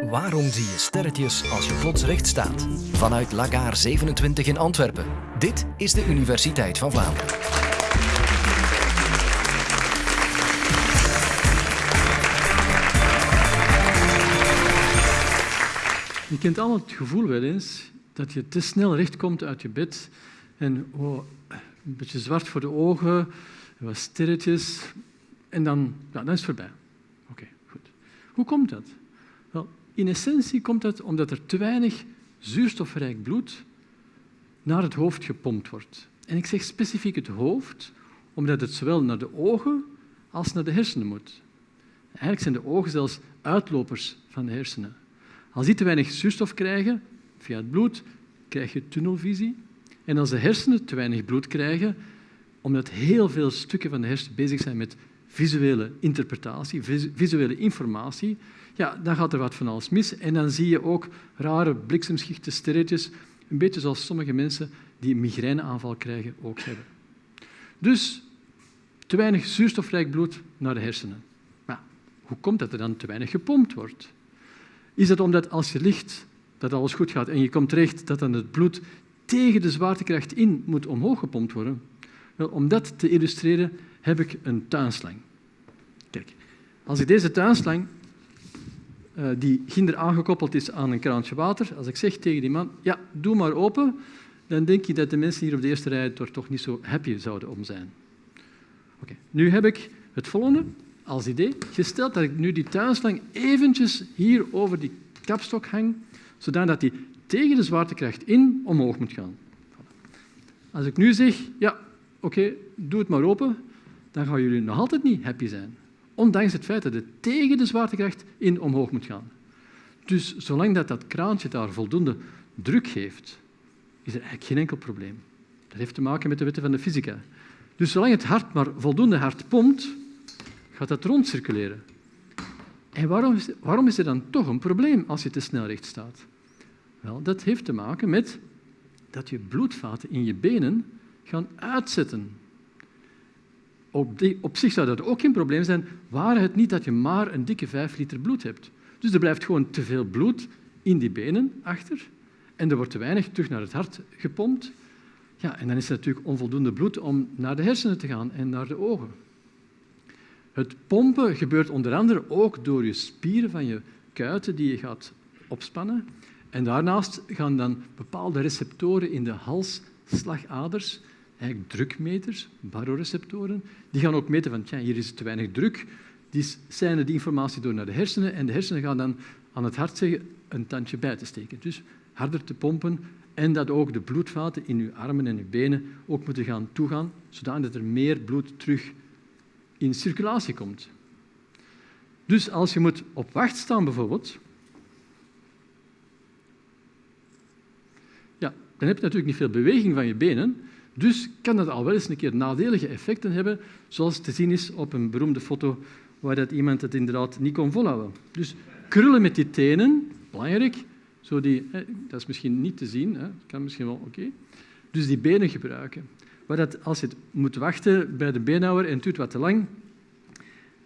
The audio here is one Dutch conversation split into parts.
Waarom zie je sterretjes als je plots recht staat? Vanuit Lagaar 27 in Antwerpen. Dit is de Universiteit van Vlaanderen. Je kent allemaal het gevoel wel eens dat je te snel recht komt uit je bed en oh, een beetje zwart voor de ogen, wat sterretjes en dan, ja, dan is het voorbij. Oké, goed. Hoe komt dat? In essentie komt dat omdat er te weinig zuurstofrijk bloed naar het hoofd gepompt wordt. En ik zeg specifiek het hoofd, omdat het zowel naar de ogen als naar de hersenen moet. Eigenlijk zijn de ogen zelfs uitlopers van de hersenen. Als die te weinig zuurstof krijgen via het bloed, krijg je tunnelvisie. En als de hersenen te weinig bloed krijgen, omdat heel veel stukken van de hersenen bezig zijn met visuele interpretatie, visuele informatie, ja, dan gaat er wat van alles mis. En dan zie je ook rare bliksemschichten, sterretjes, een beetje zoals sommige mensen die een migraineaanval krijgen ook hebben. Dus te weinig zuurstofrijk bloed naar de hersenen. Maar hoe komt dat er dan te weinig gepompt wordt? Is het omdat als je ligt dat alles goed gaat en je komt terecht dat dan het bloed tegen de zwaartekracht in moet omhoog gepompt worden? Wel, om dat te illustreren heb ik een tuinslang. Kijk, als ik deze tuinslang, uh, die ginder aangekoppeld is aan een kraantje water, als ik zeg tegen die man, ja, doe maar open, dan denk je dat de mensen hier op de eerste rij er toch niet zo happy zouden om zijn. Oké, nu heb ik het volgende als idee. Gesteld dat ik nu die tuinslang eventjes hier over die kapstok hang, zodat die tegen de zwaartekracht in omhoog moet gaan. Als ik nu zeg, ja, oké, doe het maar open, dan gaan jullie nog altijd niet happy zijn. Ondanks het feit dat het tegen de zwaartekracht in omhoog moet gaan. Dus zolang dat, dat kraantje daar voldoende druk geeft, is er eigenlijk geen enkel probleem. Dat heeft te maken met de wetten van de fysica. Dus zolang het hart maar voldoende hard pompt, gaat dat rondcirculeren. En waarom is, waarom is er dan toch een probleem als je te snel recht staat? Wel, dat heeft te maken met dat je bloedvaten in je benen gaan uitzetten. Op, die, op zich zou dat ook geen probleem zijn, waar het niet dat je maar een dikke vijf liter bloed hebt. Dus er blijft gewoon te veel bloed in die benen achter en er wordt te weinig terug naar het hart gepompt. Ja, en dan is er natuurlijk onvoldoende bloed om naar de hersenen te gaan en naar de ogen. Het pompen gebeurt onder andere ook door je spieren van je kuiten die je gaat opspannen. En daarnaast gaan dan bepaalde receptoren in de halsslagaders, eigenlijk drukmeters, baroreceptoren, die gaan ook meten van, tja, hier is te weinig druk. Die zijn die informatie door naar de hersenen en de hersenen gaan dan aan het hart zeggen een tandje bij te steken. Dus harder te pompen en dat ook de bloedvaten in je armen en je benen ook moeten gaan toegaan, zodat er meer bloed terug in circulatie komt. Dus als je moet op wacht staan bijvoorbeeld, ja, dan heb je natuurlijk niet veel beweging van je benen, dus kan dat al wel eens een keer nadelige effecten hebben, zoals te zien is op een beroemde foto waar dat iemand het inderdaad niet kon volhouden. Dus krullen met die tenen, belangrijk, zo die, dat is misschien niet te zien, hè, kan misschien wel, oké. Dus die benen gebruiken. Maar dat als je moet wachten bij de beenhouwer en het duurt wat te lang,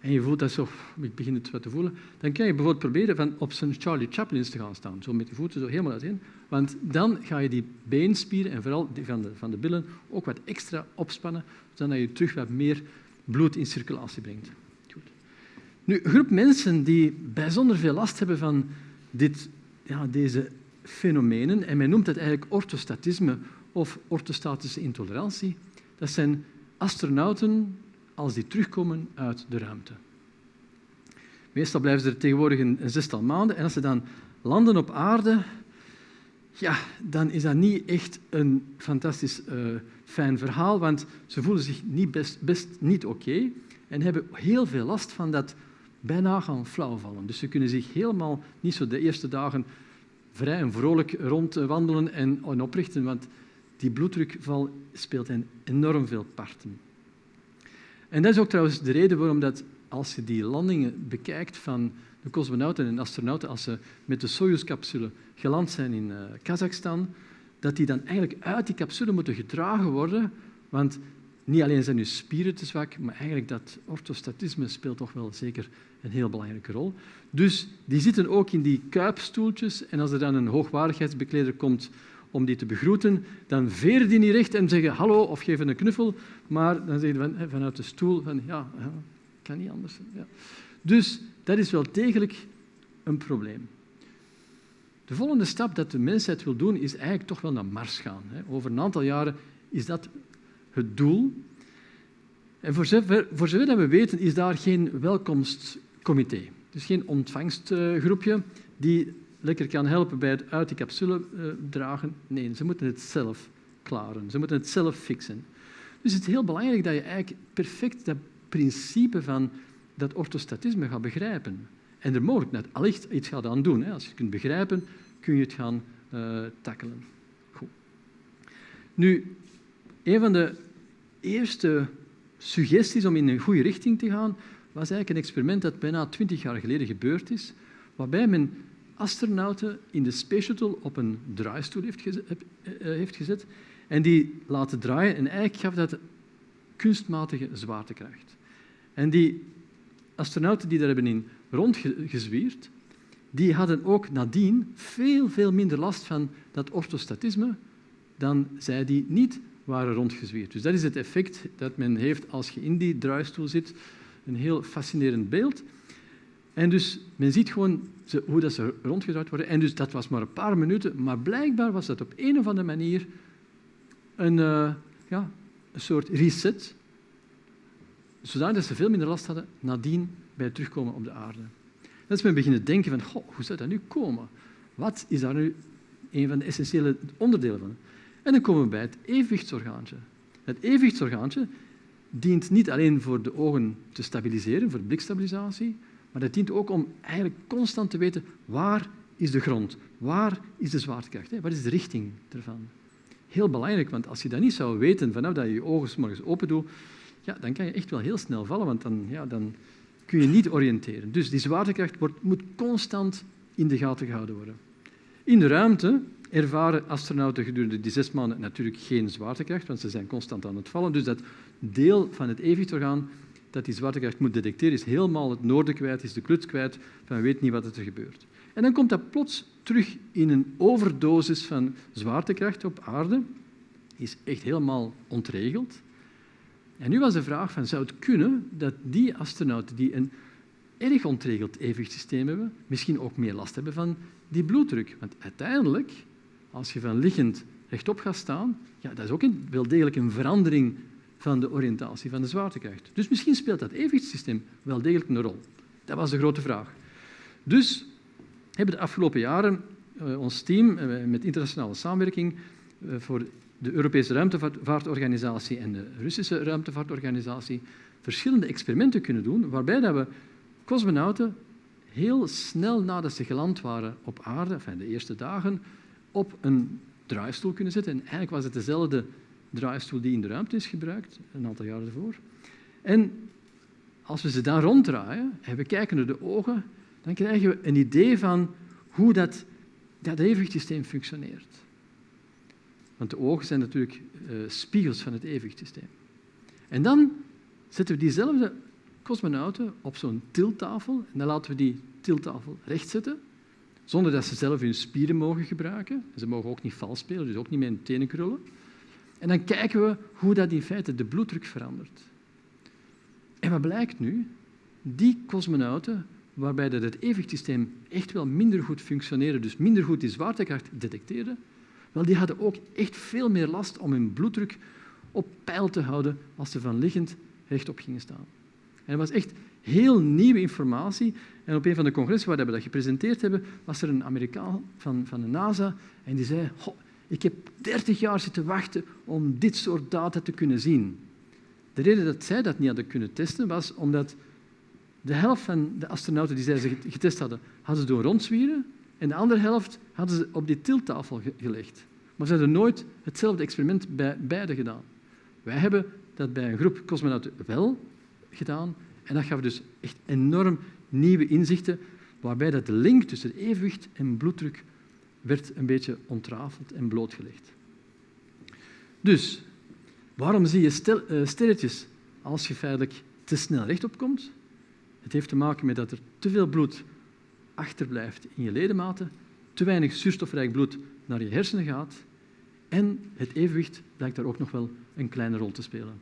en je voelt dat zo, ik begin het wat te voelen, dan kan je bijvoorbeeld proberen van op zijn Charlie Chaplins te gaan staan, zo met je voeten zo helemaal uiteen. Want dan ga je die beenspieren en vooral die van de, van de billen ook wat extra opspannen, zodat je terug wat meer bloed in circulatie brengt. Goed. Nu, een groep mensen die bijzonder veel last hebben van dit, ja, deze fenomenen, en men noemt het eigenlijk orthostatisme of orthostatische intolerantie. Dat zijn astronauten als die terugkomen uit de ruimte. Meestal blijven ze er tegenwoordig een, zestal maanden en als ze dan landen op aarde, ja, dan is dat niet echt een fantastisch uh, fijn verhaal, want ze voelen zich niet best, niet oké en hebben heel veel last van dat bijna gaan flauwvallen. Dus ze kunnen zich helemaal niet zo de eerste dagen vrij en vrolijk rondwandelen en, en oprichten, want die bloeddrukval speelt hen enorm veel parten. En dat is ook trouwens de reden waarom dat als je die landingen bekijkt van de cosmonauten en astronauten, als ze met de Soyuz-capsule geland zijn in uh, Kazachstan, dat die dan eigenlijk uit die capsule moeten gedragen worden, want niet alleen zijn uw spieren te zwak, maar eigenlijk dat orthostatisme speelt toch wel zeker een heel belangrijke rol. Dus die zitten ook in die kuipstoeltjes en als er dan een hoogwaardigheidsbekleder komt om die te begroeten, dan veren die niet recht en zeggen hallo of geven een knuffel, maar dan zeggen van, vanuit de stoel van ja, kan niet anders. Ja. Dus dat is wel degelijk een probleem. De volgende stap dat de mensheid wil doen, is eigenlijk toch wel naar Mars gaan. Over een aantal jaren is dat het doel. En voor zover, voor zover we weten, is daar geen welkomstcomité. Dus geen ontvangstgroepje die lekker kan helpen bij het uit de capsule uh, dragen. Nee, ze moeten het zelf klaren. Ze moeten het zelf fixen. Dus het is heel belangrijk dat je eigenlijk perfect dat principe van dat orthostatisme gaat begrijpen. En er mogelijk net allicht iets gaat aan doen. Hè. Als je het kunt begrijpen, kun je het gaan uh, tackelen. Goed. Nu, een van de eerste suggesties om in een goede richting te gaan, was eigenlijk een experiment dat bijna twintig jaar geleden gebeurd is, waarbij men astronauten in de Space Shuttle op een draaistoel heeft gezet, eh, heeft gezet en die laten draaien. En eigenlijk gaf dat kunstmatige zwaartekracht. En die astronauten die daar hebben in rondgezwierd, die hadden ook nadien veel, veel minder last van dat orthostatisme dan zij die niet waren rondgezwierd. Dus dat is het effect dat men heeft als je in die draaistoel zit. Een heel fascinerend beeld. En dus men ziet gewoon hoe dat ze rondgedraaid worden. En dus dat was maar een paar minuten, maar blijkbaar was dat op een of andere manier een, uh, ja, een soort reset, zodat ze veel minder last hadden nadien bij het terugkomen op de aarde. Dat is men beginnen denken van, hoe zou dat nu komen? Wat is daar nu een van de essentiële onderdelen van? En dan komen we bij het evenwichtsorgaantje. Het evenwichtsorgaantje dient niet alleen voor de ogen te stabiliseren, voor blikstabilisatie, maar dat dient ook om eigenlijk constant te weten waar is de grond, waar is de zwaartekracht, wat is de richting ervan. Heel belangrijk, want als je dat niet zou weten vanaf dat je je ogen morgens open doet, ja, dan kan je echt wel heel snel vallen, want dan, ja, dan kun je niet oriënteren. Dus die zwaartekracht wordt, moet constant in de gaten gehouden worden. In de ruimte ervaren astronauten gedurende die zes maanden natuurlijk geen zwaartekracht, want ze zijn constant aan het vallen. Dus dat deel van het evenwichtsorgaan dat die zwaartekracht moet detecteren, is helemaal het noorden kwijt, is de kluts kwijt, van weet niet wat er gebeurt. En dan komt dat plots terug in een overdosis van zwaartekracht op aarde, is echt helemaal ontregeld. En nu was de vraag van, zou het kunnen dat die astronauten die een erg ontregeld evenwichtssysteem hebben, misschien ook meer last hebben van die bloeddruk? Want uiteindelijk, als je van liggend rechtop gaat staan, ja, dat is ook een, wel degelijk een verandering van de oriëntatie van de zwaartekracht. Dus misschien speelt dat evenwichtssysteem wel degelijk een rol. Dat was de grote vraag. Dus hebben de afgelopen jaren uh, ons team uh, met internationale samenwerking uh, voor de Europese Ruimtevaartorganisatie en de Russische Ruimtevaartorganisatie verschillende experimenten kunnen doen, waarbij dat we cosmonauten heel snel nadat ze geland waren op aarde, enfin de eerste dagen, op een draaistoel kunnen zetten. En eigenlijk was het dezelfde draaistoel die in de ruimte is gebruikt, een aantal jaren ervoor. En als we ze dan ronddraaien en we kijken naar de ogen, dan krijgen we een idee van hoe dat, dat evenwichtsysteem functioneert. Want de ogen zijn natuurlijk uh, spiegels van het evenwichtsysteem. En dan zetten we diezelfde cosmonauten op zo'n tiltafel en dan laten we die tiltafel rechtzetten, zonder dat ze zelf hun spieren mogen gebruiken. Ze mogen ook niet vals spelen, dus ook niet met hun tenen krullen. En dan kijken we hoe dat in feite de bloeddruk verandert. En wat blijkt nu? Die cosmonauten, waarbij dat het evenwichtsysteem echt wel minder goed functioneerde, dus minder goed die zwaartekracht detecteerde, wel, die hadden ook echt veel meer last om hun bloeddruk op peil te houden als ze van liggend rechtop gingen staan. En dat was echt heel nieuwe informatie. En op een van de congressen waar we dat gepresenteerd hebben, was er een Amerikaan van, van de NASA en die zei, ik heb 30 jaar zitten wachten om dit soort data te kunnen zien. De reden dat zij dat niet hadden kunnen testen, was omdat de helft van de astronauten die zij getest hadden, hadden ze doen rondzwieren en de andere helft hadden ze op die tilttafel gelegd. Maar ze hadden nooit hetzelfde experiment bij beide gedaan. Wij hebben dat bij een groep cosmonauten wel gedaan en dat gaf dus echt enorm nieuwe inzichten waarbij dat de link tussen evenwicht en bloeddruk werd een beetje ontrafeld en blootgelegd. Dus, Waarom zie je uh, sterretjes als je feitelijk te snel rechtop komt? Het heeft te maken met dat er te veel bloed achterblijft in je ledematen, te weinig zuurstofrijk bloed naar je hersenen gaat en het evenwicht lijkt daar ook nog wel een kleine rol te spelen.